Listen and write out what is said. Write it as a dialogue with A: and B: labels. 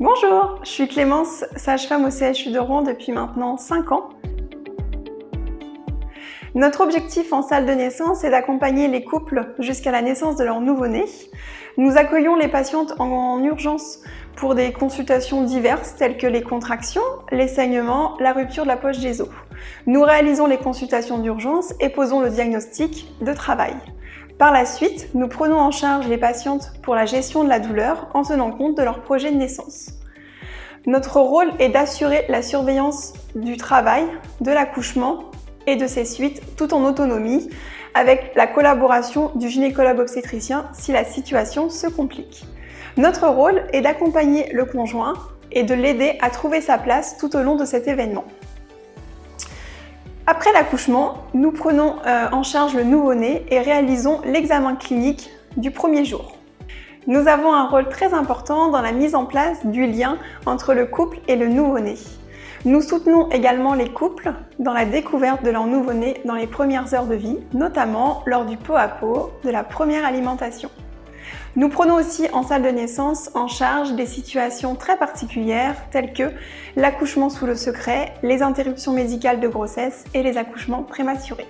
A: Bonjour, je suis Clémence, sage-femme au CHU de Rouen depuis maintenant 5 ans. Notre objectif en salle de naissance est d'accompagner les couples jusqu'à la naissance de leur nouveau-né. Nous accueillons les patientes en urgence pour des consultations diverses telles que les contractions, les saignements, la rupture de la poche des os. Nous réalisons les consultations d'urgence et posons le diagnostic de travail. Par la suite, nous prenons en charge les patientes pour la gestion de la douleur en tenant compte de leur projet de naissance. Notre rôle est d'assurer la surveillance du travail, de l'accouchement et de ses suites tout en autonomie avec la collaboration du gynécologue obstétricien si la situation se complique. Notre rôle est d'accompagner le conjoint et de l'aider à trouver sa place tout au long de cet événement. Après l'accouchement, nous prenons euh, en charge le nouveau-né et réalisons l'examen clinique du premier jour. Nous avons un rôle très important dans la mise en place du lien entre le couple et le nouveau-né. Nous soutenons également les couples dans la découverte de leur nouveau-né dans les premières heures de vie, notamment lors du pot à pot de la première alimentation. Nous prenons aussi en salle de naissance en charge des situations très particulières telles que l'accouchement sous le secret, les interruptions médicales de grossesse et les accouchements prématurés.